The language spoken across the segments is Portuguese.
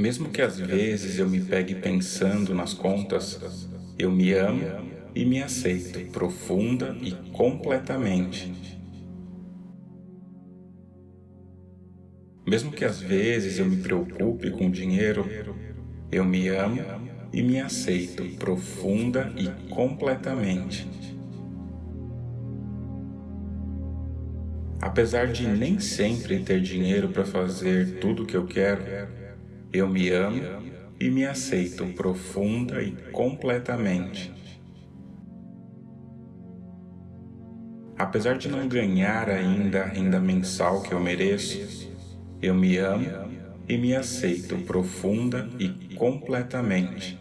Mesmo que às vezes eu me pegue pensando nas contas, eu me amo e me aceito profunda e completamente. Mesmo que às vezes eu me preocupe com dinheiro, eu me amo e me aceito profunda e completamente. Apesar de nem sempre ter dinheiro para fazer tudo o que eu quero, eu me amo e me aceito profunda e completamente. Apesar de não ganhar ainda a renda mensal que eu mereço, eu me amo e me aceito profunda e completamente.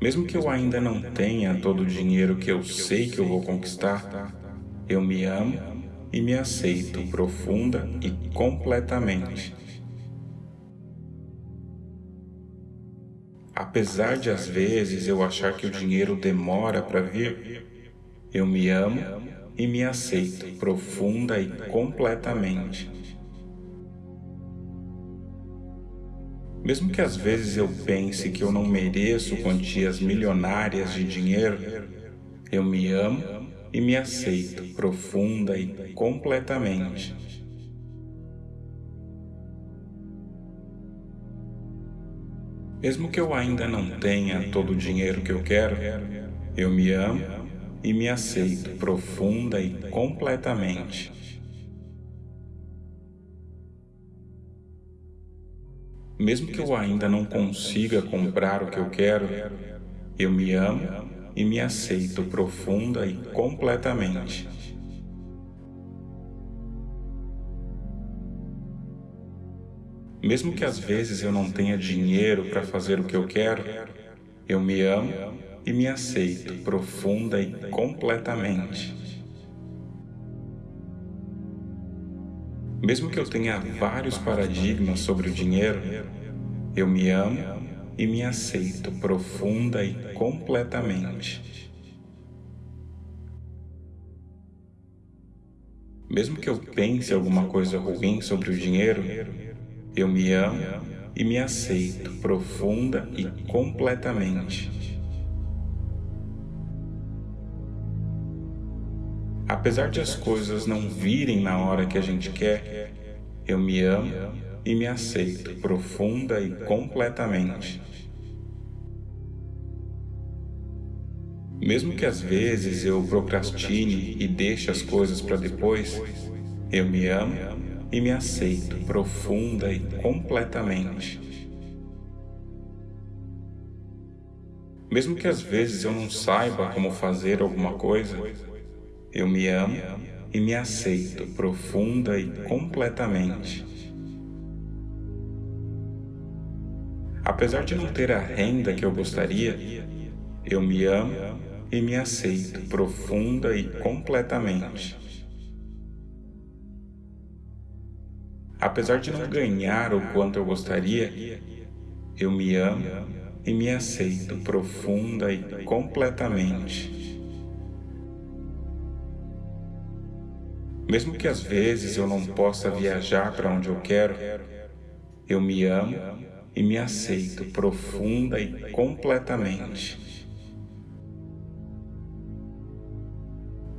Mesmo que eu ainda não tenha todo o dinheiro que eu sei que eu vou conquistar, eu me amo e me aceito profunda e completamente. Apesar de às vezes eu achar que o dinheiro demora para vir, eu me amo e me aceito profunda e completamente. Mesmo que às vezes eu pense que eu não mereço quantias milionárias de dinheiro, eu me amo e me aceito profunda e completamente. Mesmo que eu ainda não tenha todo o dinheiro que eu quero, eu me amo e me aceito profunda e completamente. Mesmo que eu ainda não consiga comprar o que eu quero, eu me amo e me aceito profunda e completamente. Mesmo que às vezes eu não tenha dinheiro para fazer o que eu quero, eu me amo e me aceito profunda e completamente. Mesmo que eu tenha vários paradigmas sobre o dinheiro, eu me amo e me aceito profunda e completamente. Mesmo que eu pense alguma coisa ruim sobre o dinheiro, eu me amo e me aceito profunda e completamente. Apesar de as coisas não virem na hora que a gente quer, eu me amo e me aceito profunda e completamente. Mesmo que às vezes eu procrastine e deixe as coisas para depois, eu me amo e me aceito profunda e completamente. Mesmo que às vezes eu não saiba como fazer alguma coisa, eu me amo e me aceito profunda e completamente. Apesar de não ter a renda que eu gostaria, eu me amo e me aceito profunda e completamente. Apesar de não ganhar o quanto eu gostaria, eu me amo e me aceito profunda e completamente. Mesmo que às vezes eu não possa viajar para onde eu quero, eu me amo e me aceito profunda e completamente.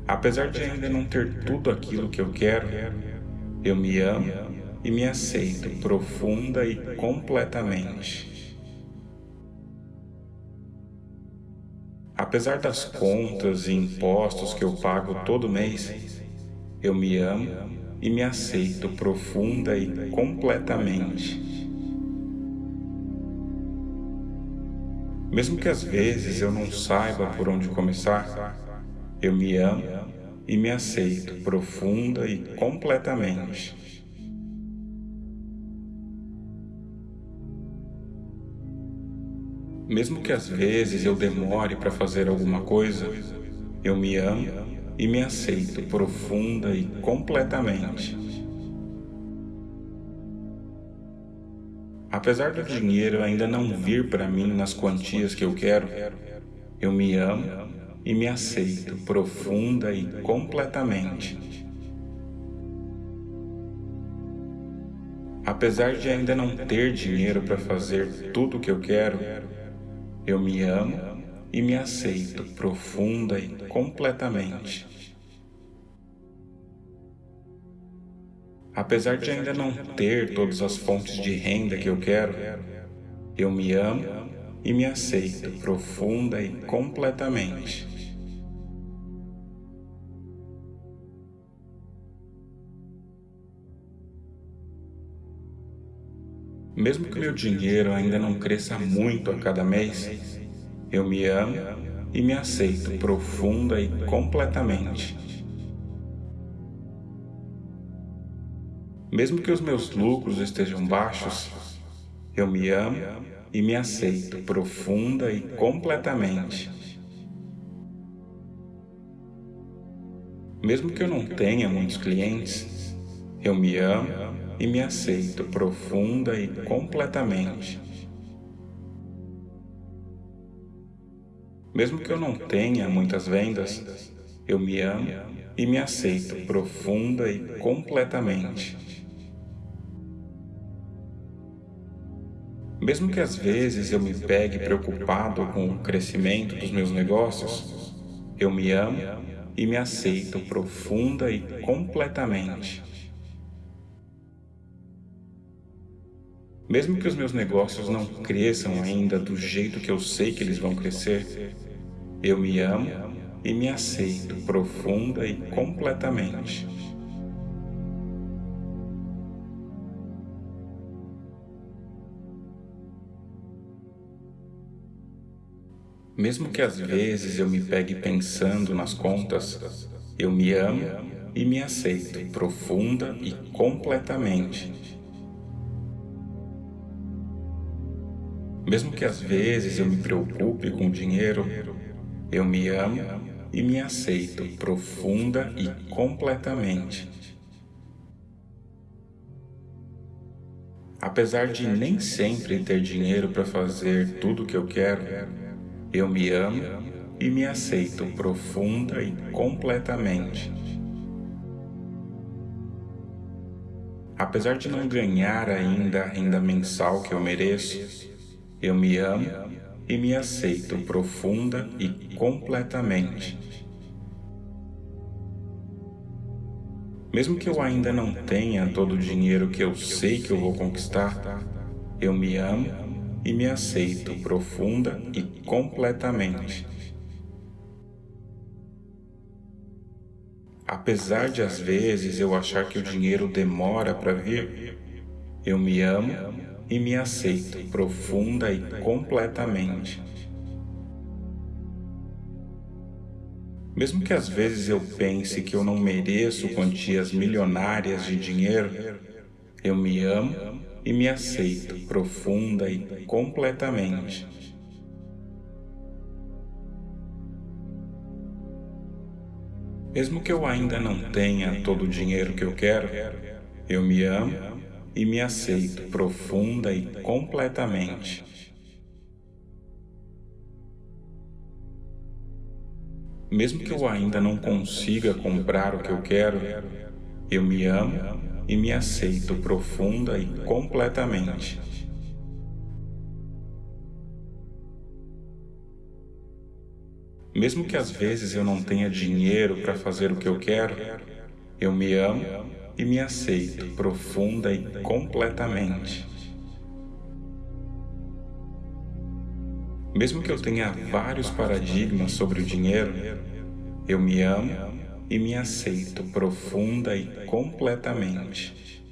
Apesar de ainda não ter tudo aquilo que eu quero, eu me amo e me aceito profunda e completamente. Apesar das contas e impostos que eu pago todo mês, eu me amo e me aceito profunda e completamente. Mesmo que às vezes eu não saiba por onde começar, eu me amo e me aceito profunda e completamente. Mesmo que às vezes eu demore para fazer alguma coisa, eu me amo e me aceito profunda e completamente. Apesar do dinheiro ainda não vir para mim nas quantias que eu quero, eu me amo e me aceito profunda e completamente. Apesar de ainda não ter dinheiro para fazer tudo o que eu quero, eu me amo e me aceito profunda e completamente. Apesar de ainda não ter todas as fontes de renda que eu quero, eu me amo e me aceito profunda e completamente. Mesmo que meu dinheiro ainda não cresça muito a cada mês, eu me amo e me aceito profunda e completamente. Mesmo que os meus lucros estejam baixos, eu me amo e me aceito profunda e completamente. Mesmo que eu não tenha muitos clientes, eu me amo e me aceito profunda e completamente. Mesmo que eu não tenha muitas vendas, eu me amo e me aceito profunda e completamente. Mesmo que às vezes eu me pegue preocupado com o crescimento dos meus negócios, eu me amo e me aceito profunda e completamente. Mesmo que os meus negócios não cresçam ainda do jeito que eu sei que eles vão crescer, eu me amo e me aceito profunda e completamente. Mesmo que às vezes eu me pegue pensando nas contas, eu me amo e me aceito profunda e completamente. Mesmo que às vezes eu me preocupe com o dinheiro, eu me amo e me aceito profunda e completamente. Apesar de nem sempre ter dinheiro para fazer tudo o que eu quero, eu me amo e me aceito profunda e completamente. Apesar de não ganhar ainda a renda mensal que eu mereço, eu me amo e me aceito profunda e completamente. Mesmo que eu ainda não tenha todo o dinheiro que eu sei que eu vou conquistar, eu me amo e me aceito profunda e completamente. Apesar de às vezes eu achar que o dinheiro demora para vir, eu me amo e me aceito profunda e completamente. Mesmo que às vezes eu pense que eu não mereço quantias milionárias de dinheiro, eu me amo e me aceito profunda e completamente. Mesmo que eu ainda não tenha todo o dinheiro que eu quero, eu me amo e me aceito profunda e completamente. Mesmo que eu ainda não consiga comprar o que eu quero, eu me amo e me aceito profunda e completamente. Mesmo que às vezes eu não tenha dinheiro para fazer o que eu quero, eu me amo e me aceito profunda e completamente. Mesmo que eu tenha vários paradigmas sobre o dinheiro, eu me amo e me aceito profunda e completamente.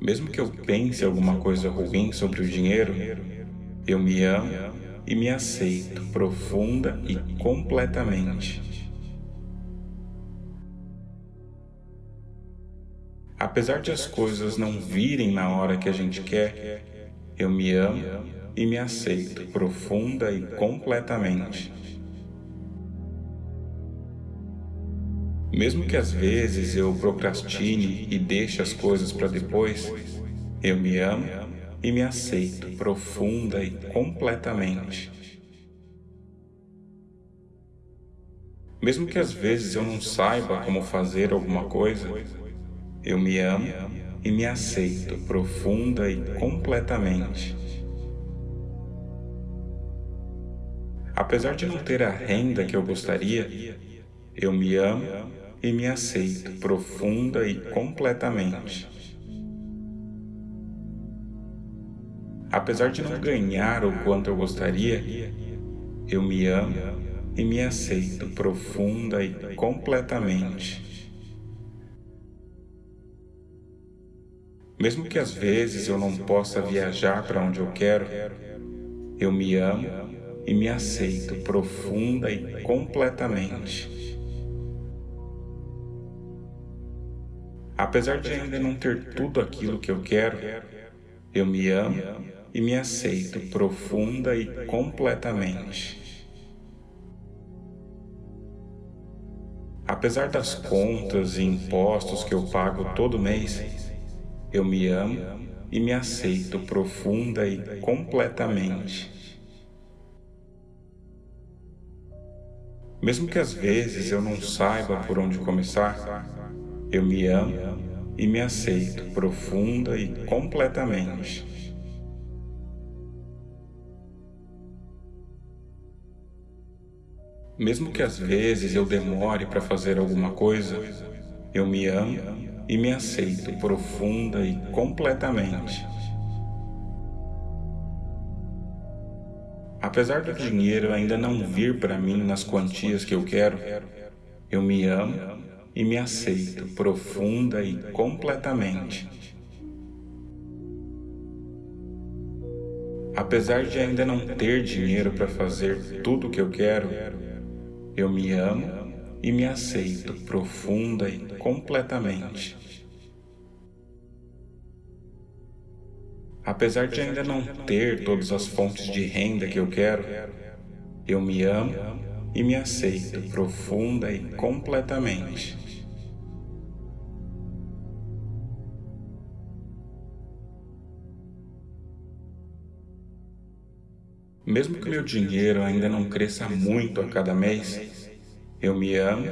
Mesmo que eu pense alguma coisa ruim sobre o dinheiro, eu me amo e me aceito profunda e completamente. Apesar de as coisas não virem na hora que a gente quer, eu me amo e me aceito profunda e completamente. Mesmo que às vezes eu procrastine e deixe as coisas para depois, eu me amo e me aceito profunda e completamente. Mesmo que às vezes eu não saiba como fazer alguma coisa, eu me amo e me aceito profunda e completamente. Apesar de não ter a renda que eu gostaria, eu me amo e me aceito profunda e completamente. Apesar de não ganhar o quanto eu gostaria, eu me amo e me aceito profunda e completamente. Mesmo que às vezes eu não possa viajar para onde eu quero, eu me amo e me aceito profunda e completamente. Apesar de ainda não ter tudo aquilo que eu quero, eu me amo e me aceito profunda e completamente. Apesar das contas e impostos que eu pago todo mês, eu me amo e me aceito profunda e completamente. Mesmo que às vezes eu não saiba por onde começar, eu me amo e me aceito profunda e completamente. Mesmo que às vezes eu demore para fazer alguma coisa, eu me amo e me aceito profunda e completamente. Apesar do dinheiro ainda não vir para mim nas quantias que eu quero, eu me amo e me aceito profunda e completamente. Apesar de ainda não ter dinheiro para fazer tudo o que eu quero, eu me amo e me aceito profunda e completamente. Apesar de ainda não ter todas as fontes de renda que eu quero, eu me amo e me aceito profunda e completamente. Mesmo que meu dinheiro ainda não cresça muito a cada mês, eu me amo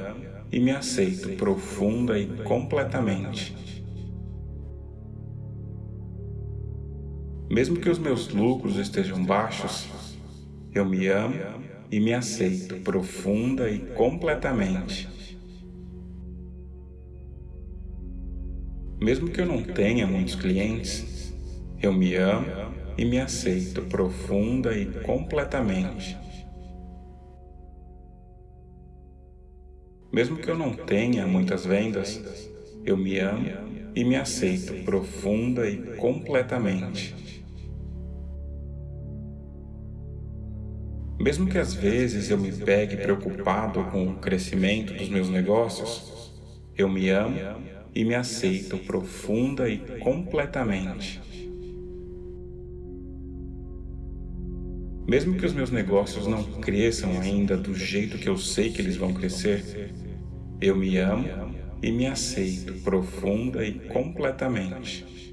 e me aceito profunda e completamente. Mesmo que os meus lucros estejam baixos, eu me amo e me aceito profunda e completamente. Mesmo que eu não tenha muitos clientes, eu me amo e me aceito profunda e completamente. Mesmo que eu não tenha muitas vendas, eu me amo e me aceito profunda e completamente. Mesmo que às vezes eu me pegue preocupado com o crescimento dos meus negócios, eu me amo e me aceito profunda e completamente. Mesmo que os meus negócios não cresçam ainda do jeito que eu sei que eles vão crescer, eu me amo e me aceito profunda e completamente.